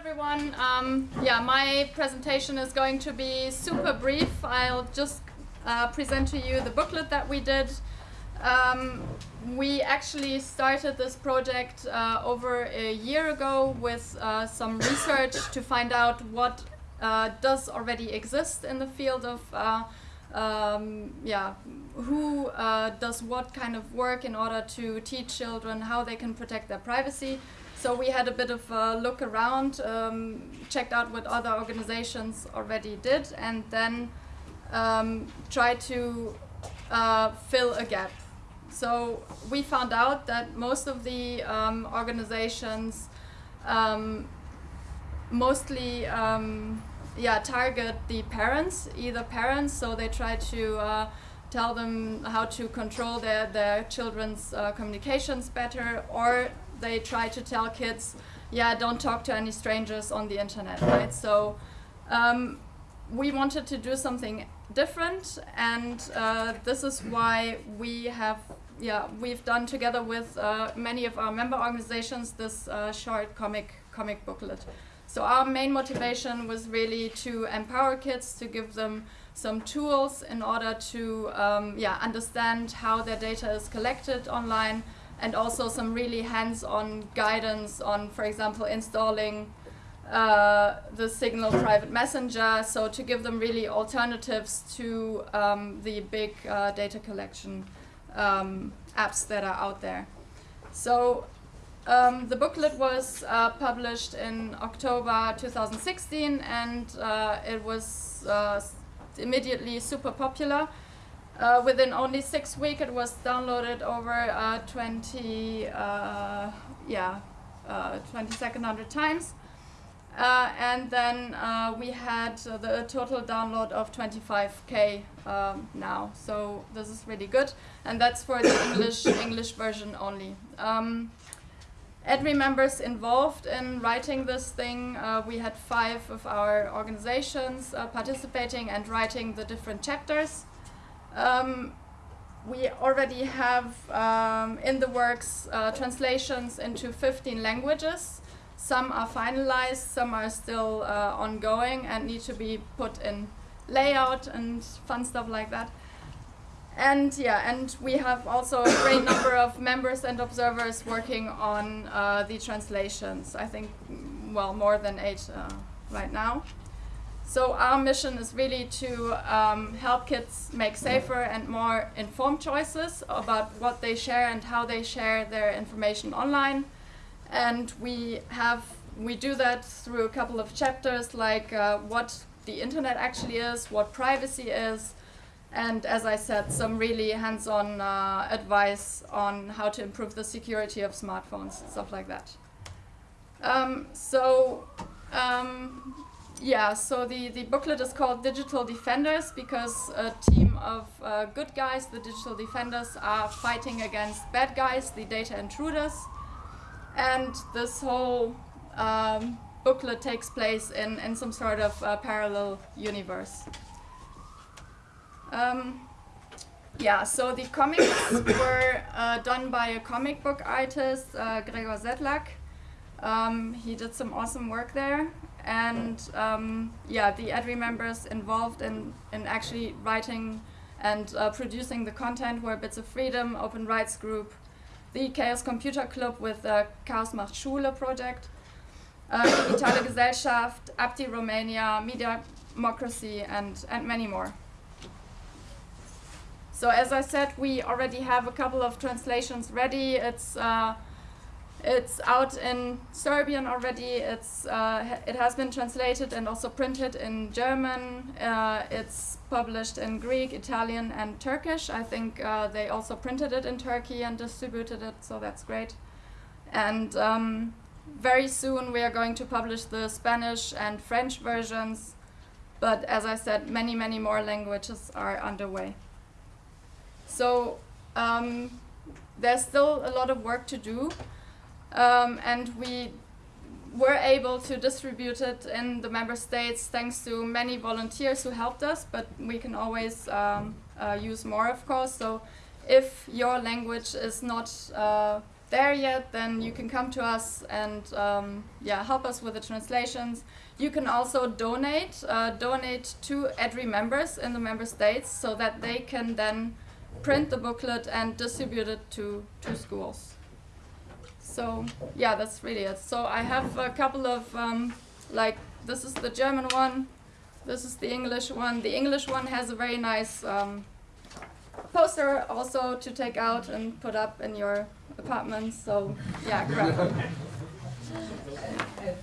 everyone. Um, yeah, my presentation is going to be super brief. I'll just uh, present to you the booklet that we did. Um, we actually started this project uh, over a year ago with uh, some research to find out what uh, does already exist in the field of uh, um, yeah, who uh, does what kind of work in order to teach children how they can protect their privacy. So we had a bit of a look around, um, checked out what other organizations already did, and then um, tried to uh, fill a gap. So we found out that most of the um, organizations um, mostly um, yeah, target the parents, either parents, so they try to uh, tell them how to control their, their children's uh, communications better, or they try to tell kids, yeah, don't talk to any strangers on the internet, right? So um, we wanted to do something different, and uh, this is why we have, yeah, we've done together with uh, many of our member organizations this uh, short comic comic booklet. So our main motivation was really to empower kids, to give them some tools in order to um, yeah, understand how their data is collected online, and also some really hands-on guidance on, for example, installing uh, the Signal private messenger, so to give them really alternatives to um, the big uh, data collection um, apps that are out there. So um, the booklet was uh, published in October 2016 and uh, it was uh, immediately super popular. Uh, within only six weeks, it was downloaded over uh, 20, uh, yeah, uh, 2200 times. Uh, and then uh, we had the total download of 25k um, now. So this is really good, and that's for the English English version only. Um, members involved in writing this thing. Uh, we had five of our organizations uh, participating and writing the different chapters. Um, we already have um, in the works uh, translations into 15 languages. Some are finalized, some are still uh, ongoing and need to be put in layout and fun stuff like that. And yeah, and we have also a great number of members and observers working on uh, the translations. I think, well, more than eight uh, right now. So our mission is really to um, help kids make safer and more informed choices about what they share and how they share their information online. And we have we do that through a couple of chapters like uh, what the internet actually is, what privacy is, and as I said, some really hands-on uh, advice on how to improve the security of smartphones, stuff like that. Um, so um, yeah, so the, the booklet is called Digital Defenders because a team of uh, good guys, the digital defenders, are fighting against bad guys, the data intruders. And this whole um, booklet takes place in, in some sort of uh, parallel universe. Um, yeah, so the comics were uh, done by a comic book artist, uh, Gregor Sedlag. Um, he did some awesome work there and um, yeah, the EDRI members involved in, in actually writing and uh, producing the content were Bits of Freedom, Open Rights Group, the Chaos Computer Club with the Chaos macht Schule project, uh, Digitale Gesellschaft, ApTI Romania, Media Democracy, and, and many more. So as I said, we already have a couple of translations ready. It's uh, it's out in Serbian already. It's uh, it has been translated and also printed in German. Uh, it's published in Greek, Italian, and Turkish. I think uh, they also printed it in Turkey and distributed it, so that's great. And um, very soon we are going to publish the Spanish and French versions. But as I said, many, many more languages are underway. So um, there's still a lot of work to do. Um, and we were able to distribute it in the member states thanks to many volunteers who helped us, but we can always um, uh, use more, of course. So if your language is not uh, there yet, then you can come to us and um, yeah, help us with the translations. You can also donate, uh, donate to EDRI members in the member states so that they can then print the booklet and distribute it to, to schools. So yeah, that's really it. So I have a couple of um, like this is the German one, this is the English one. The English one has a very nice um, poster also to take out and put up in your apartment. So yeah, grab.